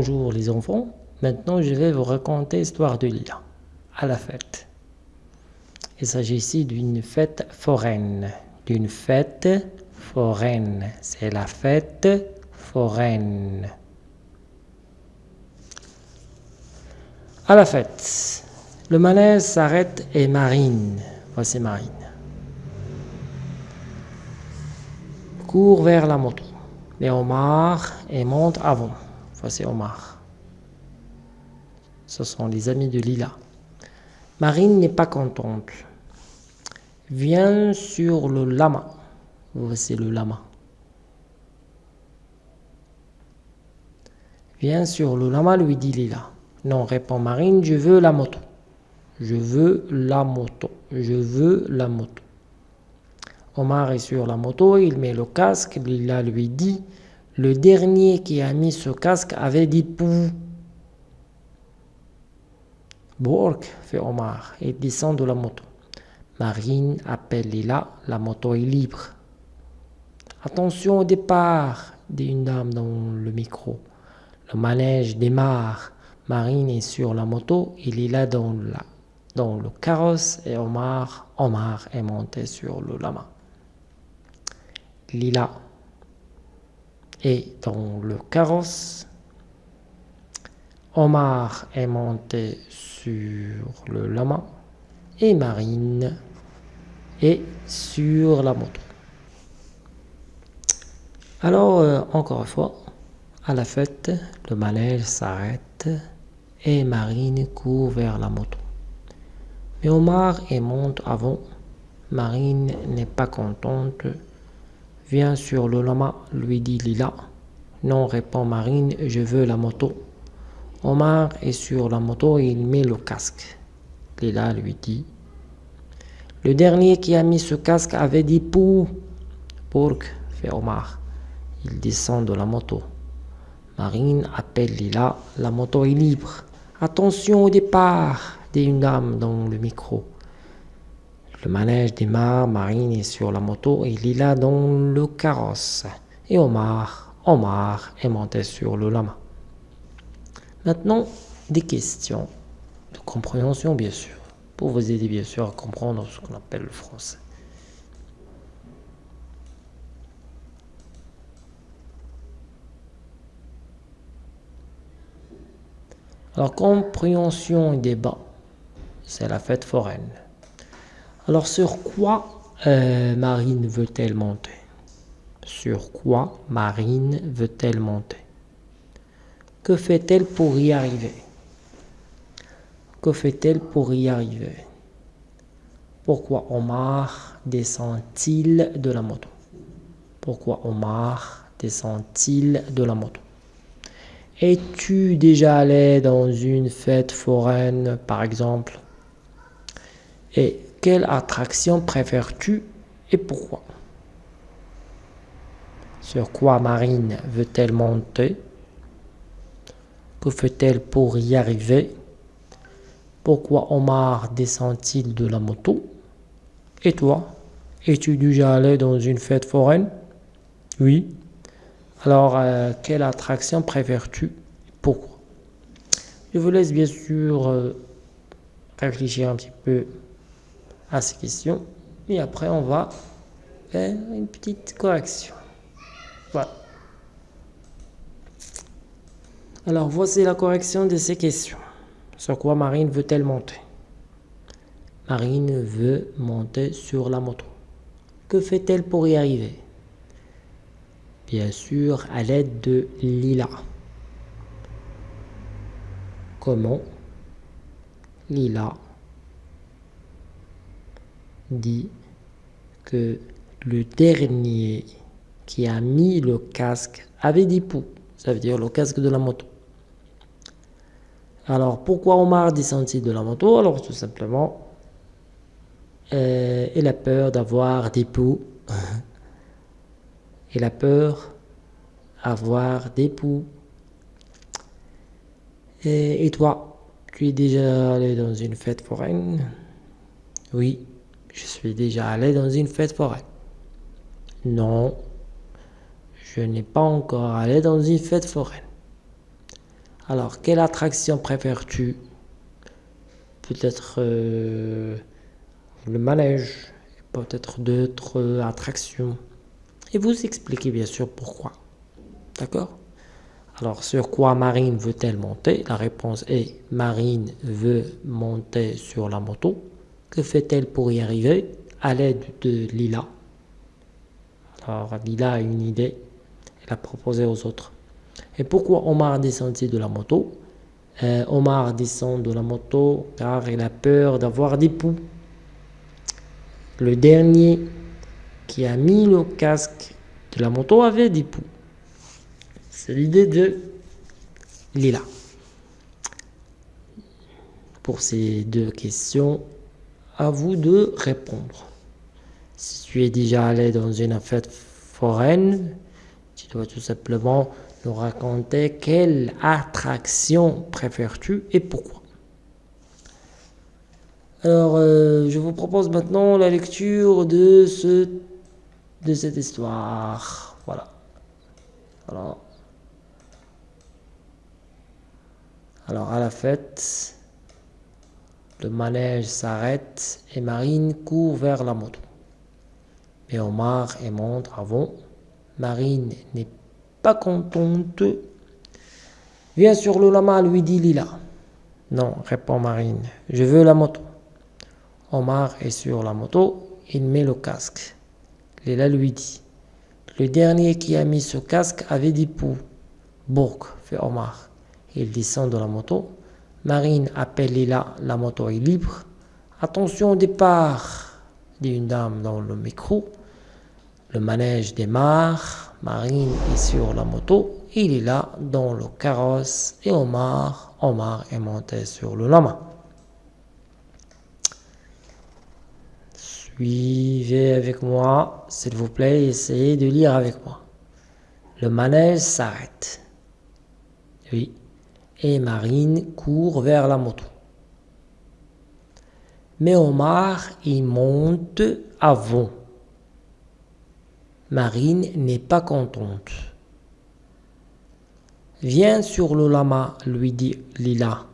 Bonjour les enfants, maintenant je vais vous raconter l'histoire de Lila, à la fête. Il s'agit ici d'une fête foraine, d'une fête foraine, c'est la fête foraine. À la fête, le manège s'arrête et Marine, voici Marine, court vers la moto. Mais Omar et monte avant. Voici Omar. Ce sont les amis de Lila. Marine n'est pas contente. Viens sur le lama. Voici le lama. Viens sur le lama, lui dit Lila. Non, répond Marine, je veux la moto. Je veux la moto. Je veux la moto. Omar est sur la moto, il met le casque, Lila lui dit Le dernier qui a mis ce casque avait dit pou. Bork, fait Omar, et descend de la moto. Marine appelle Lila, la moto est libre. Attention au départ, dit une dame dans le micro. Le manège démarre. Marine est sur la moto et Lila dans, dans le carrosse et Omar, Omar est monté sur le lama. Lila est dans le carrosse. Omar est monté sur le lama et Marine est sur la moto. Alors, euh, encore une fois, à la fête, le manège s'arrête et Marine court vers la moto. Mais Omar est monte avant. Marine n'est pas contente Viens sur le lama, lui dit Lila. Non, répond Marine, je veux la moto. Omar est sur la moto et il met le casque. Lila lui dit. Le dernier qui a mis ce casque avait dit pou. Pour fait Omar. Il descend de la moto. Marine appelle Lila, la moto est libre. Attention au départ, dit une dame dans le micro. Le manège démarre, Marine est sur la moto et Lila dans le carrosse. Et Omar, Omar est monté sur le lama. Maintenant, des questions de compréhension bien sûr, pour vous aider bien sûr à comprendre ce qu'on appelle le français. Alors, compréhension et débat, c'est la fête foraine. Alors sur quoi euh, Marine veut-elle monter? Sur quoi Marine veut-elle monter? Que fait-elle pour y arriver? Que fait-elle pour y arriver? Pourquoi Omar descend-il de la moto? Pourquoi Omar descend-il de la moto? Es-tu déjà allé dans une fête foraine, par exemple? Quelle attraction préfères-tu et pourquoi? Sur quoi Marine veut-elle monter? Que fait-elle pour y arriver? Pourquoi Omar descend-il de la moto? Et toi Es-tu déjà allé dans une fête foraine? Oui. Alors, euh, quelle attraction préfères-tu Pourquoi? Je vous laisse bien sûr euh, réfléchir un petit peu à ces questions. Et après, on va faire une petite correction. Voilà. Alors, voici la correction de ces questions. Sur quoi Marine veut-elle monter? Marine veut monter sur la moto. Que fait-elle pour y arriver? Bien sûr, à l'aide de Lila. Comment? Lila dit que le dernier qui a mis le casque avait dit pou, ça veut dire le casque de la moto. Alors pourquoi Omar descend-il de la moto? Alors tout simplement, euh, il a peur d'avoir des poux. il a peur d'avoir des poux. Et toi, tu es déjà allé dans une fête foraine? Oui. Je suis déjà allé dans une fête foraine. Non, je n'ai pas encore allé dans une fête foraine. Alors, quelle attraction préfères-tu? Peut-être euh, le manège, peut-être d'autres attractions. Et vous expliquez bien sûr pourquoi. D'accord? Alors, sur quoi Marine veut-elle monter? La réponse est Marine veut monter sur la moto. Que fait-elle pour y arriver À l'aide de Lila? Alors, Lila a une idée. Elle a proposé aux autres. Et pourquoi Omar descend de la moto? Euh, Omar descend de la moto car il a peur d'avoir des poux. Le dernier qui a mis le casque de la moto avait des poux. C'est l'idée de Lila. Pour ces deux questions, à vous de répondre. Si tu es déjà allé dans une fête foraine, tu dois tout simplement nous raconter quelle attraction préfères-tu et pourquoi. Alors, euh, je vous propose maintenant la lecture de, ce, de cette histoire. Voilà. Alors, alors, à la fête, le manège s'arrête et Marine court vers la moto. Mais Omar et montre avant. Marine n'est pas contente. Viens sur le lama, lui dit Lila. Non, répond Marine, je veux la moto. Omar est sur la moto, il met le casque. Lila lui dit, le dernier qui a mis ce casque avait des poux. Bourg, fait Omar. Il descend de la moto. Marine appelle Lila, la moto est libre. Attention au départ, dit une dame dans le micro. Le manège démarre. Marine est sur la moto, il est là dans le carrosse et Omar, Omar est monté sur le lama. Suivez avec moi, s'il vous plaît, essayez de lire avec moi. Le manège s'arrête. Oui. Et Marine court vers la moto. Mais Omar, il monte avant. Marine n'est pas contente. Viens sur le lama, lui dit Lila.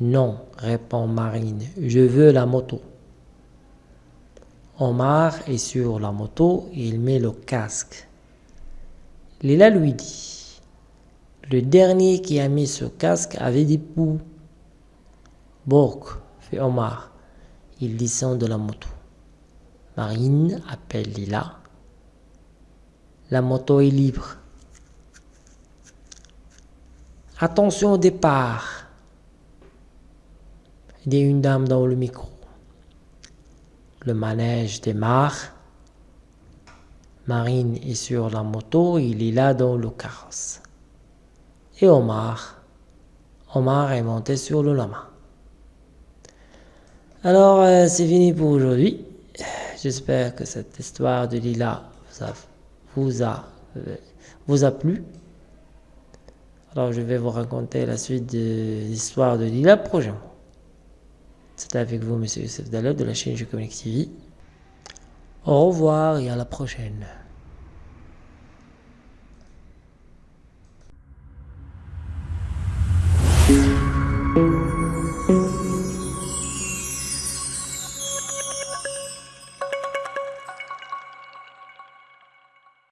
Non, répond Marine, je veux la moto. Omar est sur la moto, il met le casque. Lila lui dit, le dernier qui a mis ce casque avait des poux. Bork, fait Omar. Il descend de la moto. Marine appelle Lila. La moto est libre. Attention au départ. Il y a une dame dans le micro. Le manège démarre. Marine est sur la moto, il est là dans le carrosse. Et Omar, Omar est monté sur le lama. Alors, euh, c'est fini pour aujourd'hui. J'espère que cette histoire de Lila vous a, vous a, plu. Alors je vais vous raconter la suite de l'histoire de Lila prochainement. C'était avec vous, Monsieur Youssef Dalot de la chaîne Je TV. Au revoir et à la prochaine.